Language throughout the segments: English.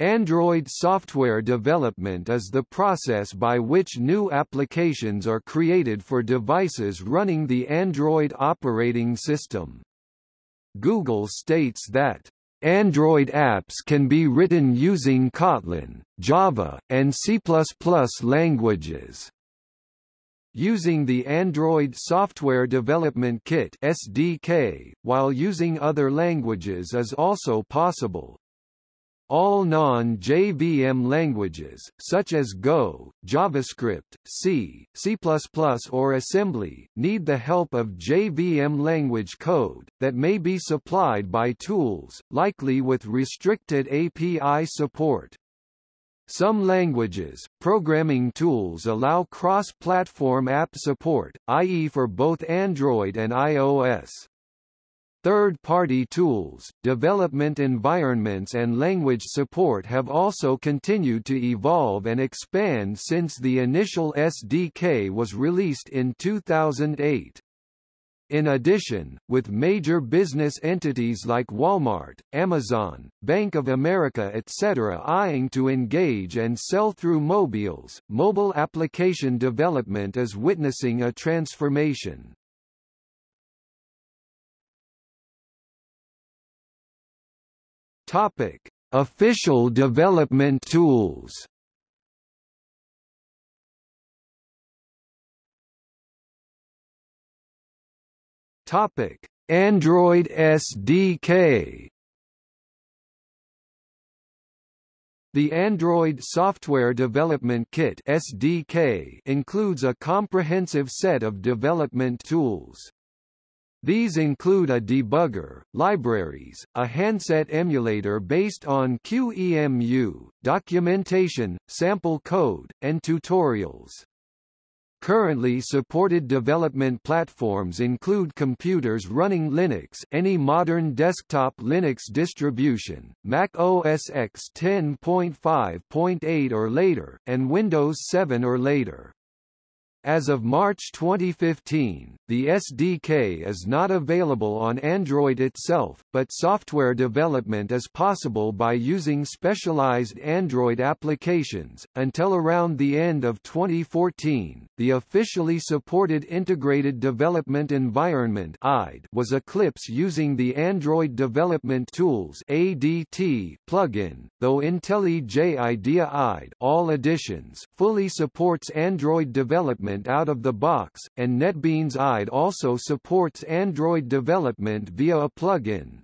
Android software development is the process by which new applications are created for devices running the Android operating system. Google states that Android apps can be written using Kotlin, Java, and C++ languages. Using the Android Software Development Kit (SDK) while using other languages is also possible, all non-JVM languages, such as Go, JavaScript, C, C++ or Assembly, need the help of JVM language code, that may be supplied by tools, likely with restricted API support. Some languages, programming tools allow cross-platform app support, i.e. for both Android and iOS. Third-party tools, development environments and language support have also continued to evolve and expand since the initial SDK was released in 2008. In addition, with major business entities like Walmart, Amazon, Bank of America etc. eyeing to engage and sell through mobiles, mobile application development is witnessing a transformation. Topic: Official development tools. Topic: Android SDK. The Android Software Development Kit (SDK) includes a comprehensive set of development tools. These include a debugger, libraries, a handset emulator based on QEMU, documentation, sample code, and tutorials. Currently supported development platforms include computers running Linux any modern desktop Linux distribution, Mac OS X 10.5.8 or later, and Windows 7 or later. As of March 2015, the SDK is not available on Android itself, but software development is possible by using specialized Android applications. Until around the end of 2014, the officially supported Integrated Development Environment was Eclipse using the Android Development Tools ADT plugin, though IntelliJ IDEA IDE all editions fully supports Android development development out of the box, and NetBeans IDE also supports Android development via a plugin.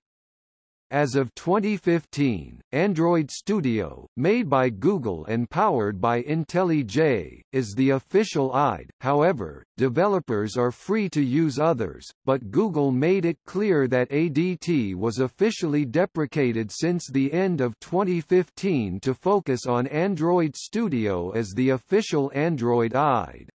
As of 2015, Android Studio, made by Google and powered by IntelliJ, is the official IDE, however, developers are free to use others, but Google made it clear that ADT was officially deprecated since the end of 2015 to focus on Android Studio as the official Android IDE.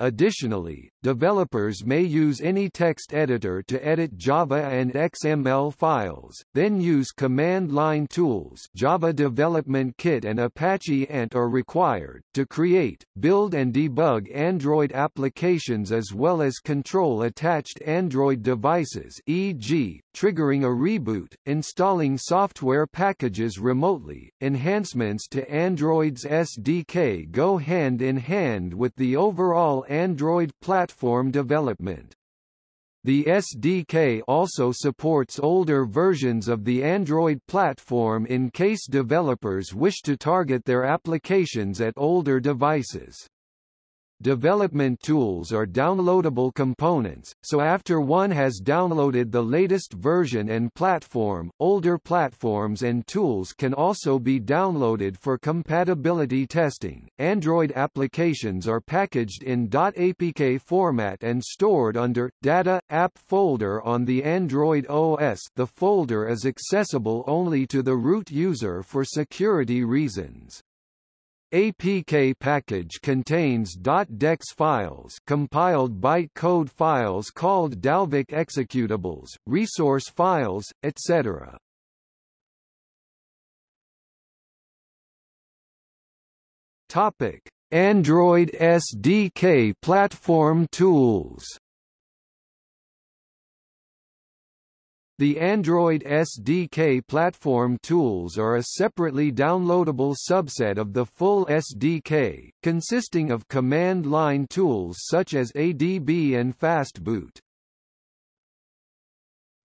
Additionally, developers may use any text editor to edit Java and XML files, then use command line tools Java Development Kit and Apache Ant are required, to create, build and debug Android applications as well as control attached Android devices e.g., triggering a reboot, installing software packages remotely. Enhancements to Android's SDK go hand in hand with the overall Android platform development. The SDK also supports older versions of the Android platform in case developers wish to target their applications at older devices. Development tools are downloadable components, so after one has downloaded the latest version and platform, older platforms and tools can also be downloaded for compatibility testing. Android applications are packaged in .apk format and stored under Data App folder on the Android OS. The folder is accessible only to the root user for security reasons. APK package contains .dex files compiled bytecode files called Dalvik executables, resource files, etc. Topic: Android SDK platform tools The Android SDK platform tools are a separately downloadable subset of the full SDK, consisting of command line tools such as ADB and Fastboot.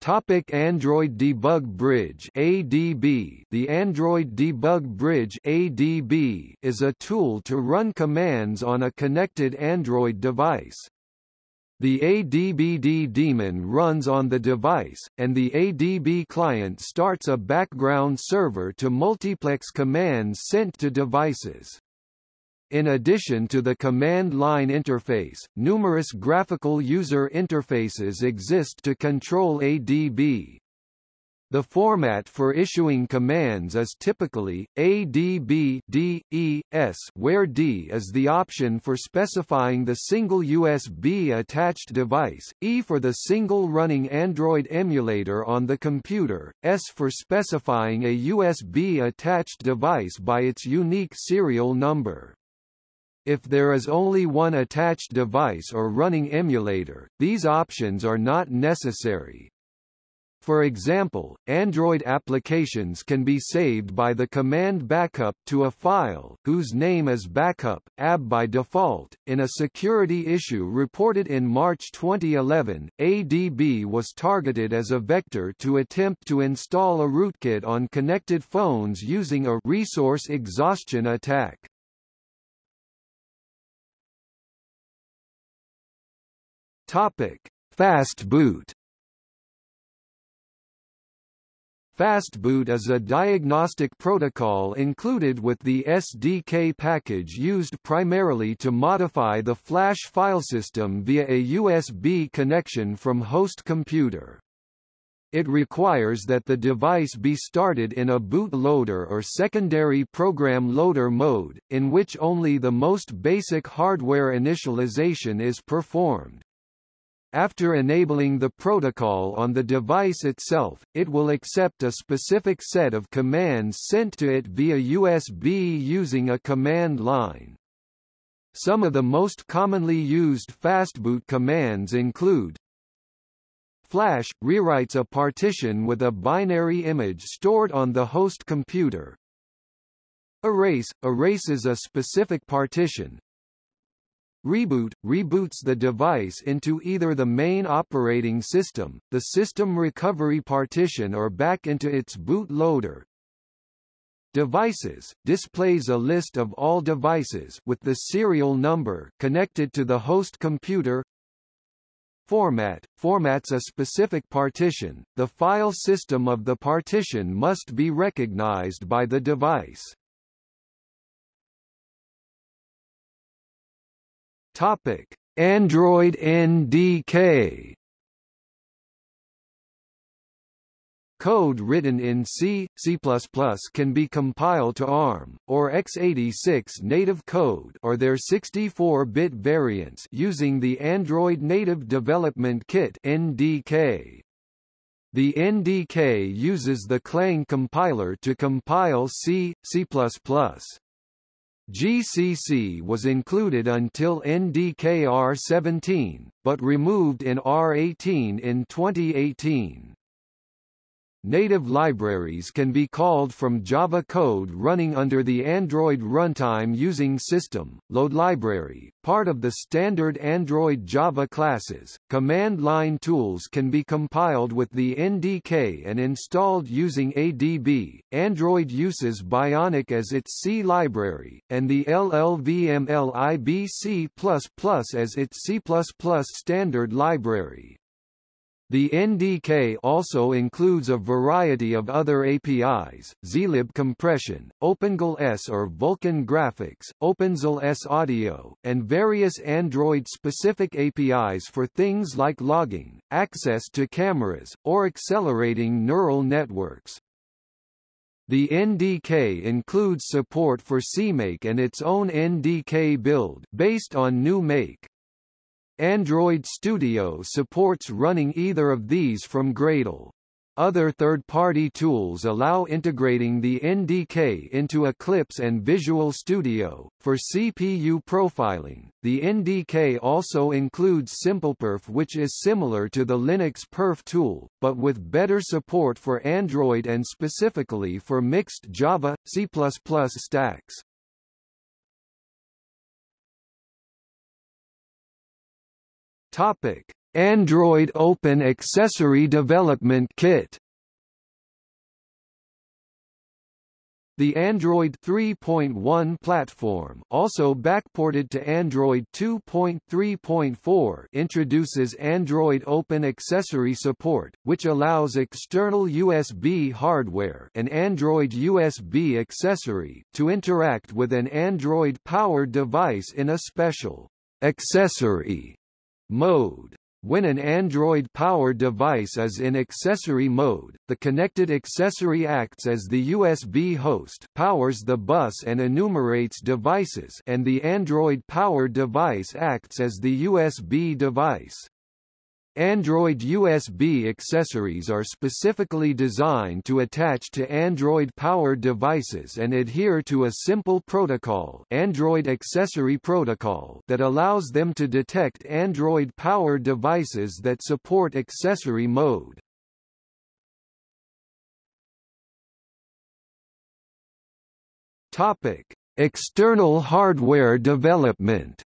Topic Android Debug Bridge ADB The Android Debug Bridge ADB is a tool to run commands on a connected Android device. The ADBD daemon runs on the device, and the ADB client starts a background server to multiplex commands sent to devices. In addition to the command line interface, numerous graphical user interfaces exist to control ADB. The format for issuing commands is typically ADB D, E, S where D is the option for specifying the single USB attached device, E for the single running Android emulator on the computer, S for specifying a USB attached device by its unique serial number. If there is only one attached device or running emulator, these options are not necessary. For example, Android applications can be saved by the command backup to a file, whose name is backup, AB by default. In a security issue reported in March 2011, ADB was targeted as a vector to attempt to install a rootkit on connected phones using a resource exhaustion attack. Topic: Fastboot Fastboot is a diagnostic protocol included with the SDK package used primarily to modify the flash file system via a USB connection from host computer. It requires that the device be started in a boot loader or secondary program loader mode, in which only the most basic hardware initialization is performed. After enabling the protocol on the device itself, it will accept a specific set of commands sent to it via USB using a command line. Some of the most commonly used fastboot commands include Flash – rewrites a partition with a binary image stored on the host computer. Erase – erases a specific partition, Reboot – reboots the device into either the main operating system, the system recovery partition or back into its boot loader. Devices – displays a list of all devices with the serial number connected to the host computer Format – formats a specific partition, the file system of the partition must be recognized by the device. Topic: Android NDK Code written in C, C++ can be compiled to ARM, or x86 native code or their 64-bit variants using the Android Native Development Kit NDK. The NDK uses the Clang compiler to compile C, C++. GCC was included until NDK-R17, but removed in R18 in 2018. Native libraries can be called from Java code running under the Android runtime using System, Load Library, part of the standard Android Java classes. Command line tools can be compiled with the NDK and installed using ADB. Android uses Bionic as its C library, and the LLVM-LIB as its C++ standard library. The NDK also includes a variety of other APIs, zlib compression, OpenGL ES or Vulkan graphics, OpenSL ES audio, and various Android-specific APIs for things like logging, access to cameras, or accelerating neural networks. The NDK includes support for CMake and its own NDK build based on GNU Make. Android Studio supports running either of these from Gradle. Other third-party tools allow integrating the NDK into Eclipse and Visual Studio. For CPU profiling, the NDK also includes SimplePerf which is similar to the Linux perf tool, but with better support for Android and specifically for mixed Java, C++ stacks. Topic: Android Open Accessory Development Kit. The Android 3.1 platform also backported to Android 2.3.4 introduces Android Open Accessory support, which allows external USB hardware an Android USB accessory to interact with an Android-powered device in a special accessory mode. When an Android-powered device is in accessory mode, the connected accessory acts as the USB host powers the bus and enumerates devices and the Android-powered device acts as the USB device. Android USB accessories are specifically designed to attach to Android-powered devices and adhere to a simple protocol Android Accessory Protocol that allows them to detect Android-powered devices that support accessory mode. Topic: External hardware development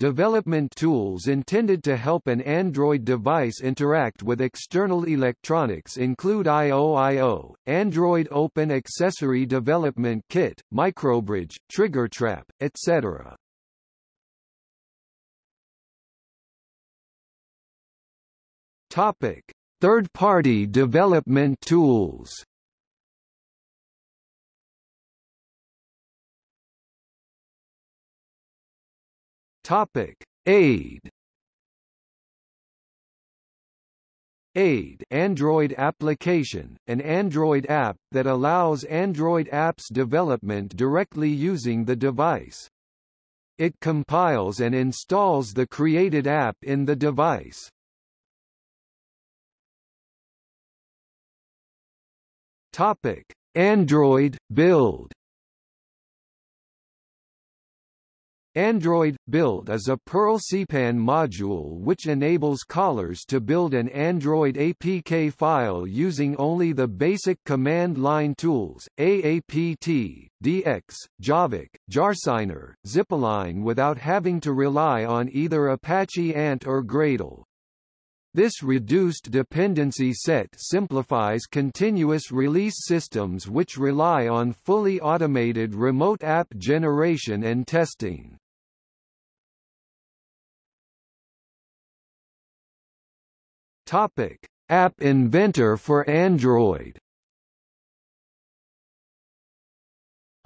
Development tools intended to help an Android device interact with external electronics include IOIO, Android Open Accessory Development Kit, Microbridge, TriggerTrap, etc. Topic: Third-party development tools. Topic: AIDE. AIDE Android application, an Android app that allows Android apps development directly using the device. It compiles and installs the created app in the device. Topic: Android build Android Build is a Perl CPAN module which enables callers to build an Android APK file using only the basic command line tools, AAPT, DX, javac, Jarsigner, Zipalign without having to rely on either Apache Ant or Gradle. This reduced dependency set simplifies continuous release systems which rely on fully automated remote app generation and testing. Topic: App Inventor for Android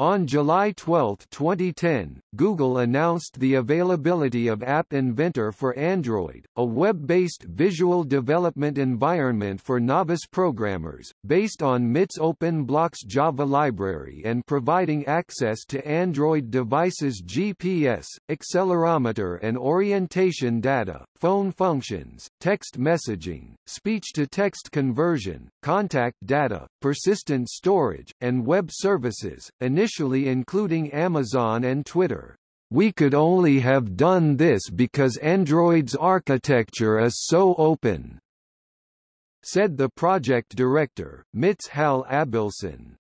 On July 12, 2010, Google announced the availability of App Inventor for Android, a web-based visual development environment for novice programmers, based on MIT's OpenBlocks Java library and providing access to Android devices' GPS, accelerometer and orientation data, phone functions, text messaging, speech-to-text conversion, contact data, persistent storage, and web services, initially including Amazon and Twitter. We could only have done this because Android's architecture is so open, said the project director, MIT's Hal Abelson.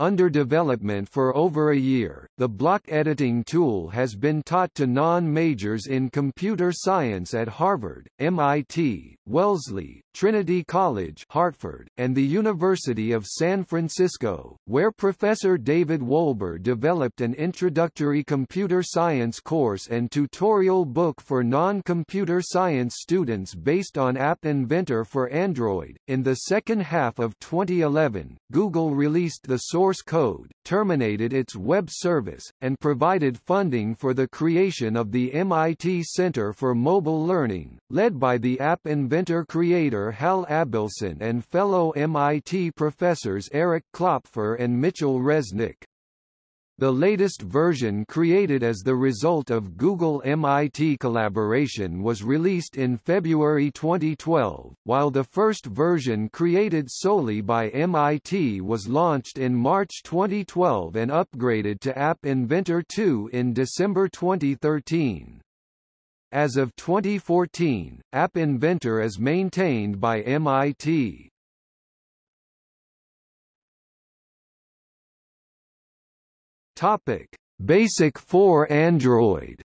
Under development for over a year, the block editing tool has been taught to non-majors in computer science at Harvard, MIT, Wellesley, Trinity College Hartford, and the University of San Francisco, where Professor David Wolber developed an introductory computer science course and tutorial book for non-computer science students based on App Inventor for Android. In the second half of 2011, Google released the source code, terminated its web service, and provided funding for the creation of the MIT Center for Mobile Learning, led by the App Inventor creator Hal Abelson and fellow MIT professors Eric Klopfer and Mitchell Resnick. The latest version created as the result of Google-MIT collaboration was released in February 2012, while the first version created solely by MIT was launched in March 2012 and upgraded to App Inventor 2 in December 2013. As of 2014, App Inventor is maintained by MIT. Topic: Basic for Android.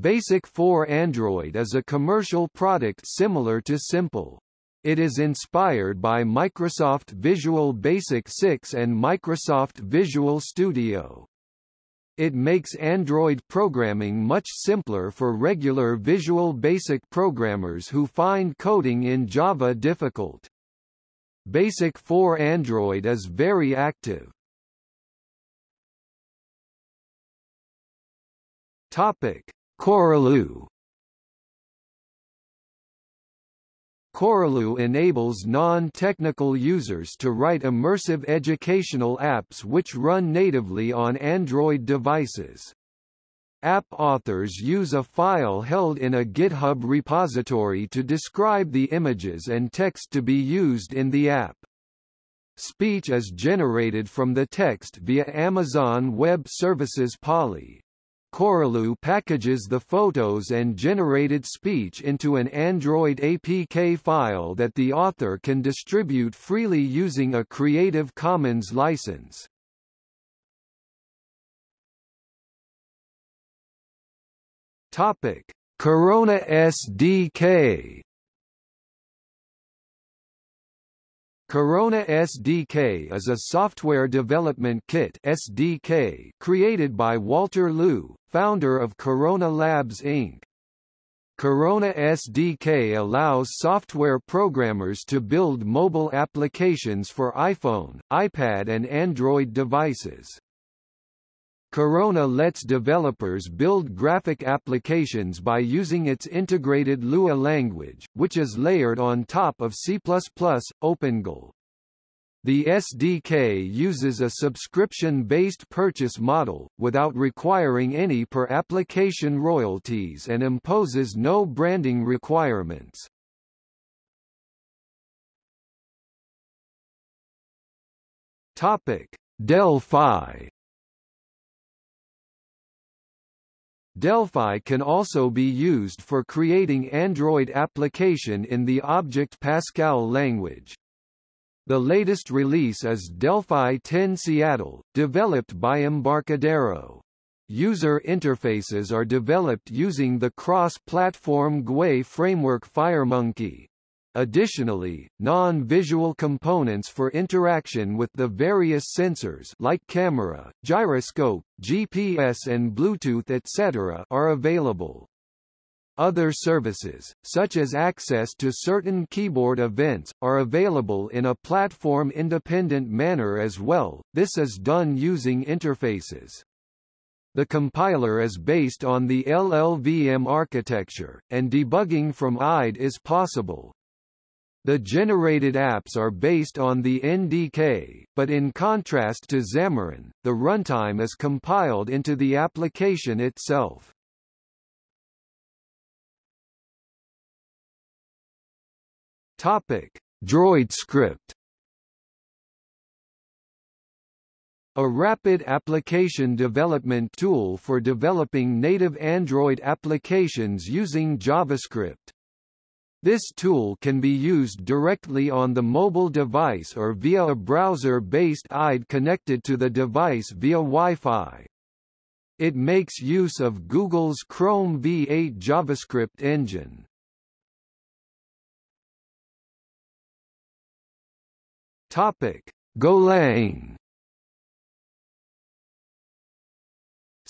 Basic for Android is a commercial product similar to Simple. It is inspired by Microsoft Visual Basic 6 and Microsoft Visual Studio. It makes Android programming much simpler for regular Visual Basic programmers who find coding in Java difficult. Basic for Android is very active. Topic: Coreloo. Coreloo enables non-technical users to write immersive educational apps which run natively on Android devices. App authors use a file held in a GitHub repository to describe the images and text to be used in the app. Speech is generated from the text via Amazon Web Services Polly. Coreloo packages the photos and generated speech into an Android APK file that the author can distribute freely using a Creative Commons license. Topic: Corona SDK. Corona SDK is a software development kit SDK created by Walter Luh, founder of Corona Labs Inc. Corona SDK allows software programmers to build mobile applications for iPhone, iPad and Android devices. Corona lets developers build graphic applications by using its integrated Lua language, which is layered on top of C++ OpenGL. The SDK uses a subscription-based purchase model, without requiring any per-application royalties and imposes no branding requirements. Delphi Delphi can also be used for creating Android application in the Object Pascal language. The latest release is Delphi 10 Seattle, developed by Embarcadero. User interfaces are developed using the cross-platform GUI framework FireMonkey. Additionally, non-visual components for interaction with the various sensors like camera, gyroscope, GPS and Bluetooth etc. are available. Other services, such as access to certain keyboard events, are available in a platform-independent manner as well, this is done using interfaces. The compiler is based on the LLVM architecture, and debugging from IDE is possible. The generated apps are based on the NDK, but in contrast to Xamarin, the runtime is compiled into the application itself. Topic: DroidScript A rapid application development tool for developing native Android applications using JavaScript. This tool can be used directly on the mobile device or via a browser-based IDE connected to the device via Wi-Fi. It makes use of Google's Chrome V8 JavaScript engine. Topic: Golang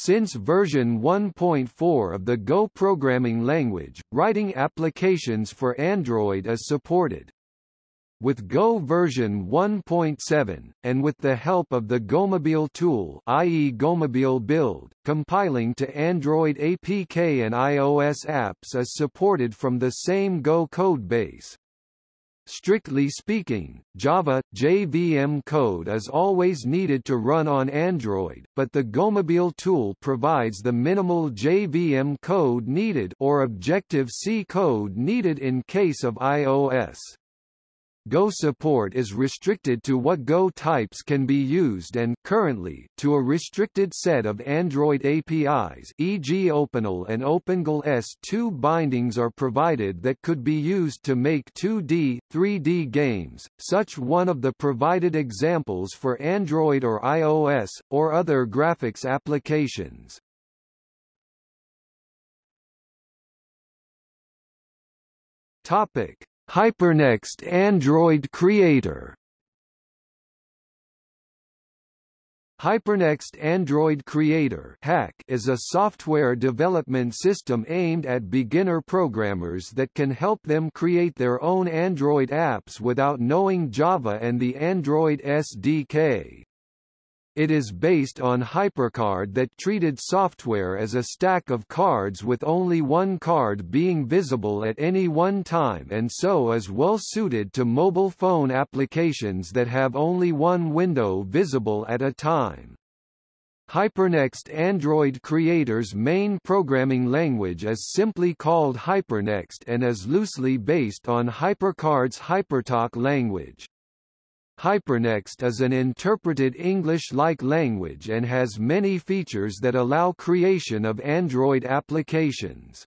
Since version 1.4 of the Go programming language, writing applications for Android is supported. With Go version 1.7, and with the help of the Gomobile tool i.e. Gomobile Build, compiling to Android APK and iOS apps is supported from the same Go codebase. Strictly speaking, Java, JVM code is always needed to run on Android, but the Gomobile tool provides the minimal JVM code needed or Objective-C code needed in case of iOS. Go support is restricted to what Go types can be used and currently, to a restricted set of Android APIs e.g. OpenAL and OpenGL ES2 bindings are provided that could be used to make 2D, 3D games, such one of the provided examples for Android or iOS, or other graphics applications. Topic Hypernext Android Creator Hypernext Android Creator (HAC) is a software development system aimed at beginner programmers that can help them create their own Android apps without knowing Java and the Android SDK. It is based on HyperCard that treated software as a stack of cards with only one card being visible at any one time and so is well suited to mobile phone applications that have only one window visible at a time. Hypernext Android Creator's main programming language is simply called Hypernext and is loosely based on HyperCard's HyperTalk language. Hypernext is an interpreted English-like language and has many features that allow creation of Android applications.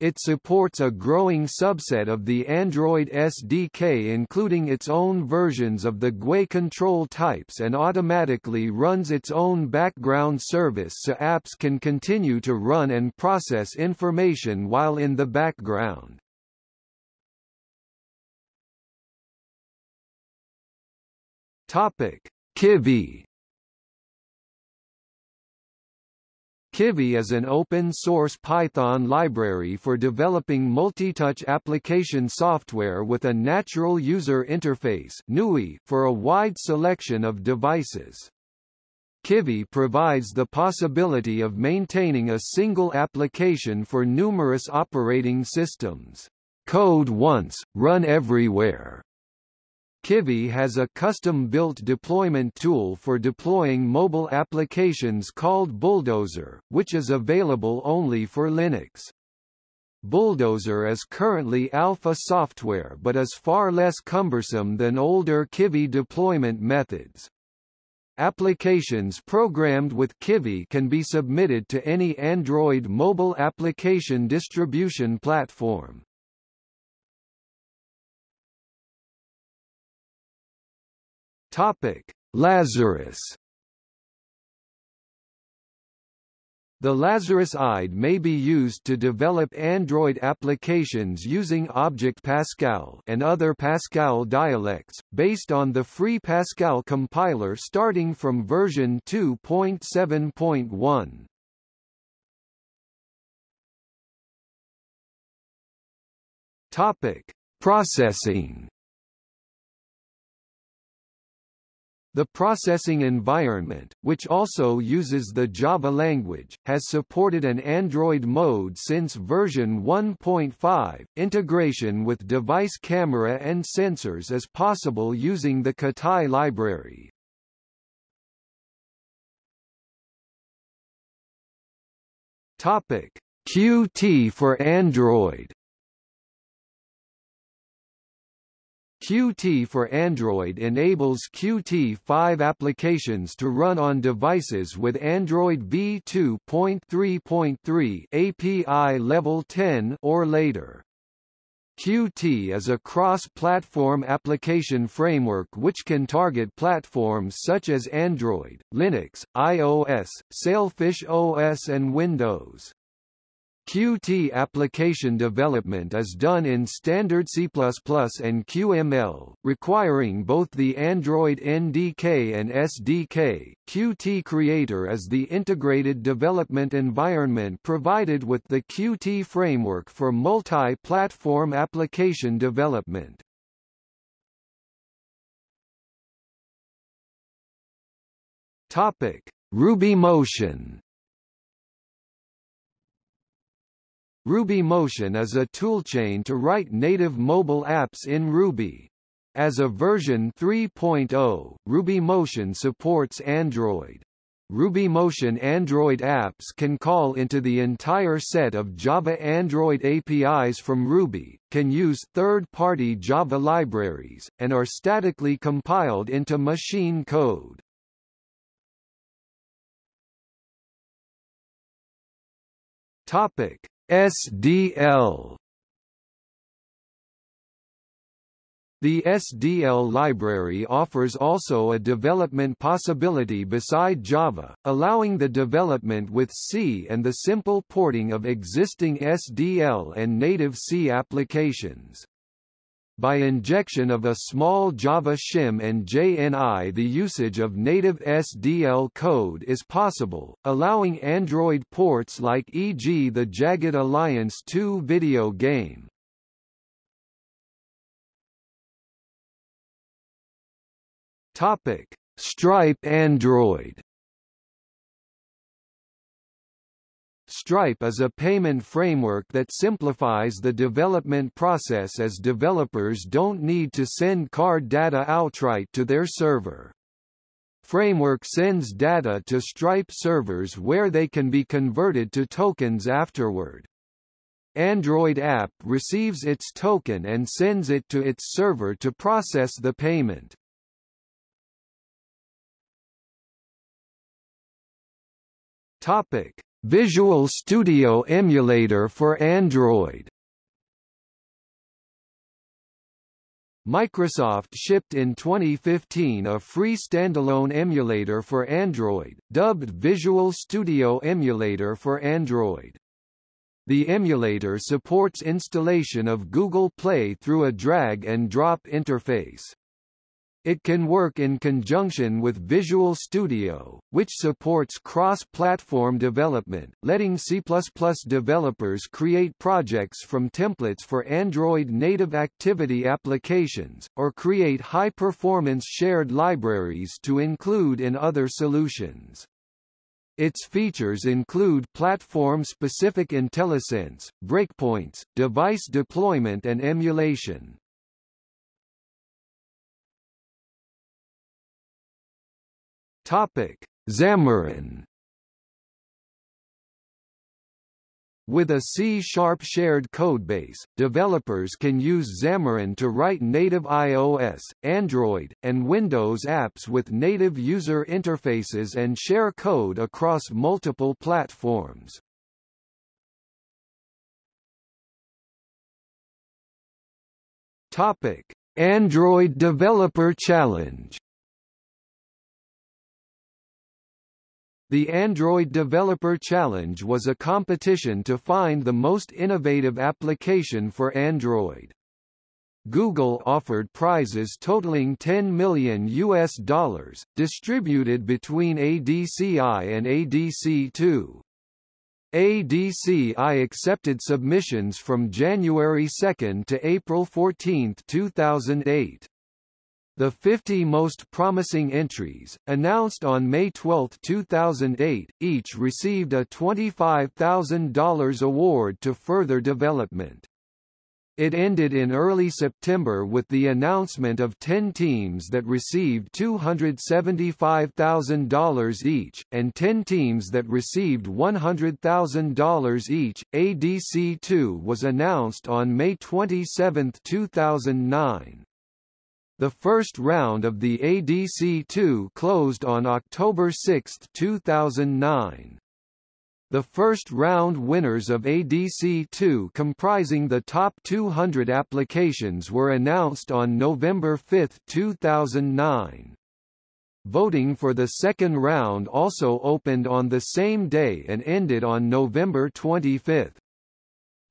It supports a growing subset of the Android SDK including its own versions of the GUI control types and automatically runs its own background service so apps can continue to run and process information while in the background. Topic: Kivy Kivy is an open-source Python library for developing multi-touch application software with a natural user interface for a wide selection of devices. Kivy provides the possibility of maintaining a single application for numerous operating systems. Code once, run everywhere Kivy has a custom-built deployment tool for deploying mobile applications called Buildozer, which is available only for Linux. Buildozer is currently alpha software but is far less cumbersome than older Kivy deployment methods. Applications programmed with Kivy can be submitted to any Android mobile application distribution platform. Topic: Lazarus. The Lazarus IDE may be used to develop Android applications using Object Pascal and other Pascal dialects, based on the free Pascal compiler starting from version 2.7.1. Topic: Processing The processing environment, which also uses the Java language, has supported an Android mode since version 1.5. Integration with device camera and sensors is possible using the Ketai library. Topic: Qt for Android Qt for Android enables Qt5 applications to run on devices with Android v2.3.3 API level 10 or later. Qt is a cross-platform application framework which can target platforms such as Android, Linux, iOS, Sailfish OS and Windows. Qt application development is done in standard C++ and QML, requiring both the Android NDK and SDK. Qt Creator is the integrated development environment provided with the Qt framework for multi-platform application development. Topic: RubyMotion Ruby Motion is a toolchain to write native mobile apps in Ruby. As of version 3.0, Ruby Motion supports Android. Ruby Motion Android apps can call into the entire set of Java Android APIs from Ruby, can use third-party Java libraries, and are statically compiled into machine code. Topic: SDL The SDL library offers also a development possibility beside Java, allowing the development with C and the simple porting of existing SDL and native C applications. By injection of a small Java shim and JNI the usage of native SDL code is possible, allowing Android ports like e.g. the Jagged Alliance 2 video game. Stripe Android Stripe is a payment framework that simplifies the development process as developers don't need to send card data outright to their server. Framework sends data to Stripe servers where they can be converted to tokens afterward. Android app receives its token and sends it to its server to process the payment. Topic: Visual Studio Emulator for Android Microsoft shipped in 2015 a free standalone emulator for Android, dubbed Visual Studio Emulator for Android. The emulator supports installation of Google Play through a drag-and-drop interface. It can work in conjunction with Visual Studio, which supports cross-platform development, letting C++ developers create projects from templates for Android native activity applications, or create high-performance shared libraries to include in other solutions. Its features include platform-specific IntelliSense, breakpoints, device deployment and emulation. Topic: Xamarin. With a C-sharp shared codebase, developers can use Xamarin to write native iOS, Android, and Windows apps with native user interfaces and share code across multiple platforms. Topic: Android Developer Challenge The Android Developer Challenge was a competition to find the most innovative application for Android. Google offered prizes totaling 10 million US dollars, distributed between ADCI and ADC2. ADCI accepted submissions from January 2 to April 14, 2008. The 50 most promising entries, announced on May 12, 2008, each received a $25,000 award to further development. It ended in early September with the announcement of 10 teams that received $275,000 each, and 10 teams that received $100,000 each. ADC2 was announced on May 27, 2009. The first round of the ADC2 closed on October 6, 2009. The first round winners of ADC2 comprising the top 200 applications were announced on November 5, 2009. Voting for the second round also opened on the same day and ended on November 25.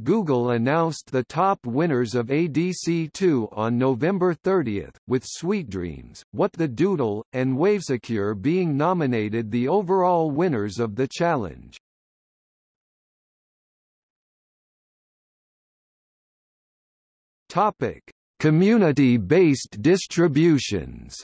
Google announced the top winners of ADC2 on November 30, with SweetDreams, What the Doodle, and WaveSecure being nominated the overall winners of the challenge. Topic: Community-based distributions.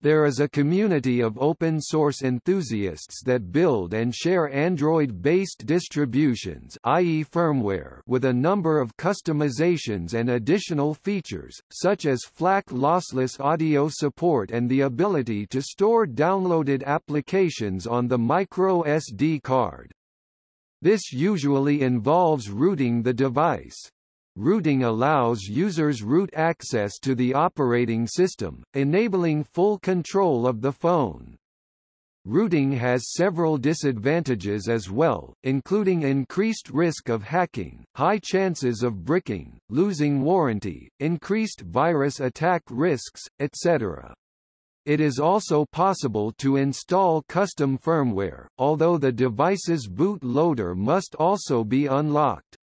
There is a community of open-source enthusiasts that build and share Android-based distributions i.e. firmware with a number of customizations and additional features, such as FLAC lossless audio support and the ability to store downloaded applications on the micro SD card. This usually involves rooting the device. Rooting allows users root access to the operating system, enabling full control of the phone. Rooting has several disadvantages as well, including increased risk of hacking, high chances of bricking, losing warranty, increased virus attack risks, etc. It is also possible to install custom firmware, although the device's boot loader must also be unlocked.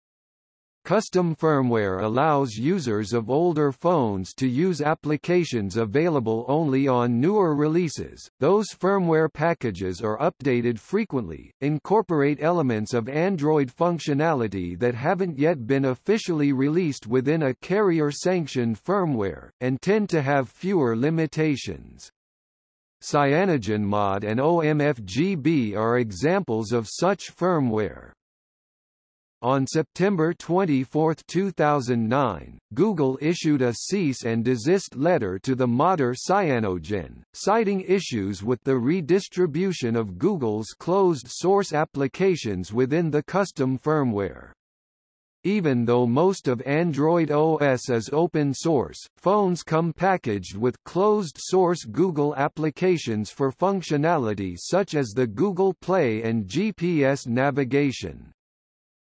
Custom firmware allows users of older phones to use applications available only on newer releases. Those firmware packages are updated frequently, incorporate elements of Android functionality that haven't yet been officially released within a carrier-sanctioned firmware, and tend to have fewer limitations. CyanogenMod and OMFGB are examples of such firmware. On September 24, 2009, Google issued a cease and desist letter to the modder Cyanogen, citing issues with the redistribution of Google's closed-source applications within the custom firmware. Even though most of Android OS is open source, phones come packaged with closed-source Google applications for functionality such as the Google Play and GPS navigation.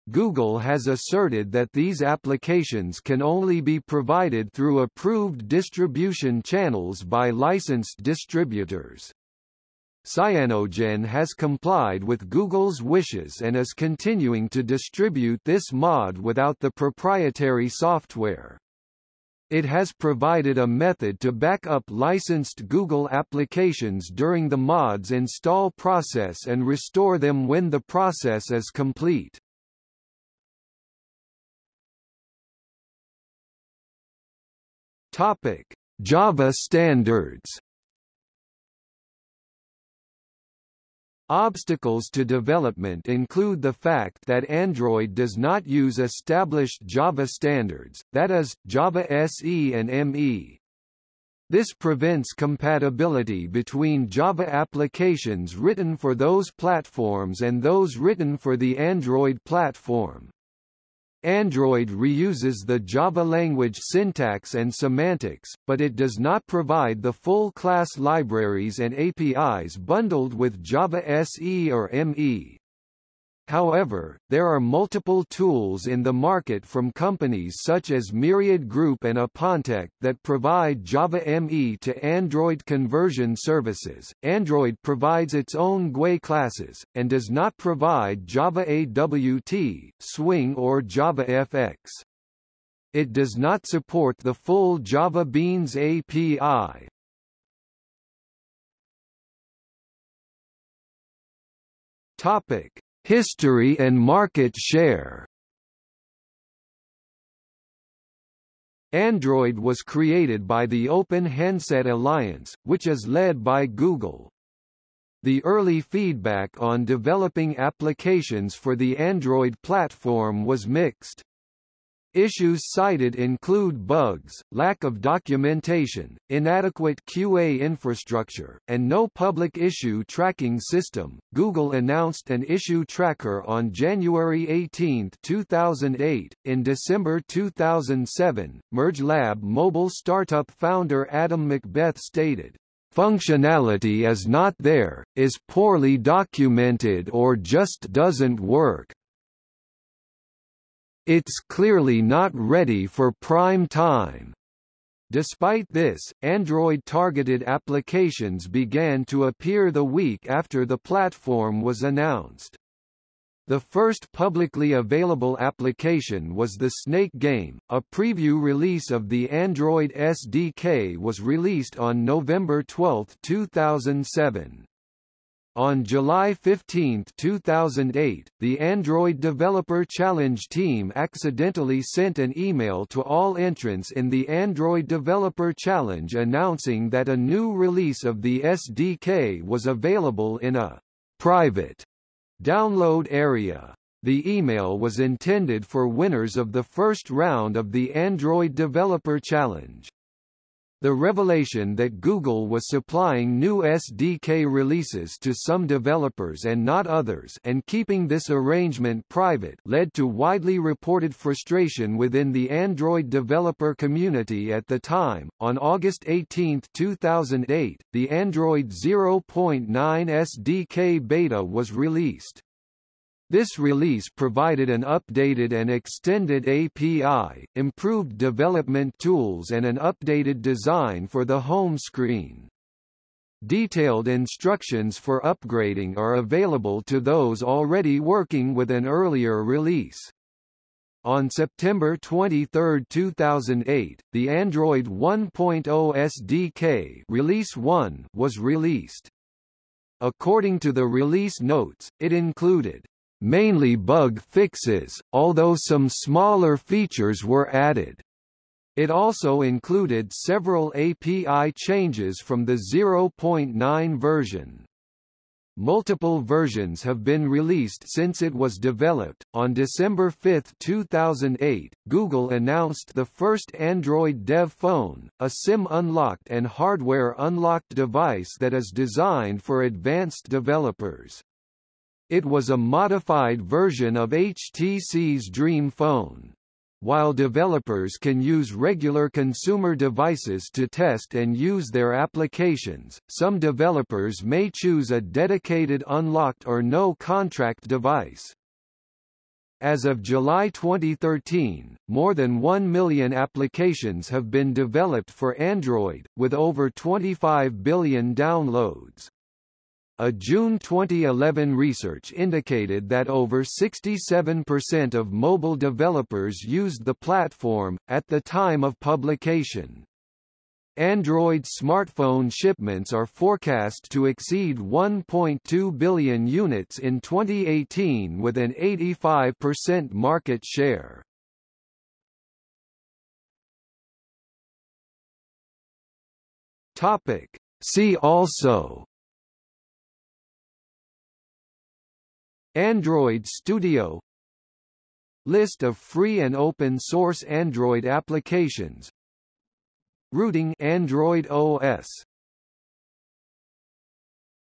Google has asserted that these applications can only be provided through approved distribution channels by licensed distributors. Cyanogen has complied with Google's wishes and is continuing to distribute this mod without the proprietary software. It has provided a method to back up licensed Google applications during the mod's install process and restore them when the process is complete. Topic: Java standards. Obstacles to development include the fact that Android does not use established Java standards, that is, Java SE and ME. This prevents compatibility between Java applications written for those platforms and those written for the Android platform. Android reuses the Java language syntax and semantics, but it does not provide the full class libraries and APIs bundled with Java SE or ME. However, there are multiple tools in the market from companies such as Myriad Group and Upontek that provide Java ME to Android conversion services. Android provides its own GUI classes, and does not provide Java AWT, Swing or Java FX. It does not support the full Java Beans API. Topic History and market share Android was created by the Open Handset Alliance, which is led by Google. The early feedback on developing applications for the Android platform was mixed. Issues cited include bugs, lack of documentation, inadequate QA infrastructure, and no public issue tracking system. Google announced an issue tracker on January 18, 2008. In December 2007, MergeLab mobile startup founder Adam Macbeth stated, Functionality is not there, is poorly documented or just doesn't work. It's clearly not ready for prime time. Despite this, Android-targeted applications began to appear the week after the platform was announced. The first publicly available application was the Snake game. A preview release of the Android SDK was released on November 12, 2007. On July 15, 2008, the Android Developer Challenge team accidentally sent an email to all entrants in the Android Developer Challenge announcing that a new release of the SDK was available in a private download area. The email was intended for winners of the first round of the Android Developer Challenge. The revelation that Google was supplying new SDK releases to some developers and not others and keeping this arrangement private led to widely reported frustration within the Android developer community at the time. On August 18, 2008, the Android 0.9 SDK beta was released. This release provided an updated and extended API, improved development tools and an updated design for the home screen. Detailed instructions for upgrading are available to those already working with an earlier release. On September 23, 2008, the Android 1.0 SDK Release 1 was released. According to the release notes, it included mainly bug fixes, although some smaller features were added. It also included several API changes from the 0.9 version. Multiple versions have been released since it was developed. On December 5, 2008, Google announced the first Android Dev phone, a SIM unlocked and hardware unlocked device that is designed for advanced developers. It was a modified version of HTC's Dream Phone. While developers can use regular consumer devices to test and use their applications, some developers may choose a dedicated unlocked or no-contract device. As of July 2013, more than 1 million applications have been developed for Android, with over 25 billion downloads. A June 2011 research indicated that over 67% of mobile developers used the platform, at the time of publication. Android smartphone shipments are forecast to exceed 1.2 billion units in 2018 with an 85% market share. Topic. See also Android Studio. List of free and open source Android applications. Rooting Android OS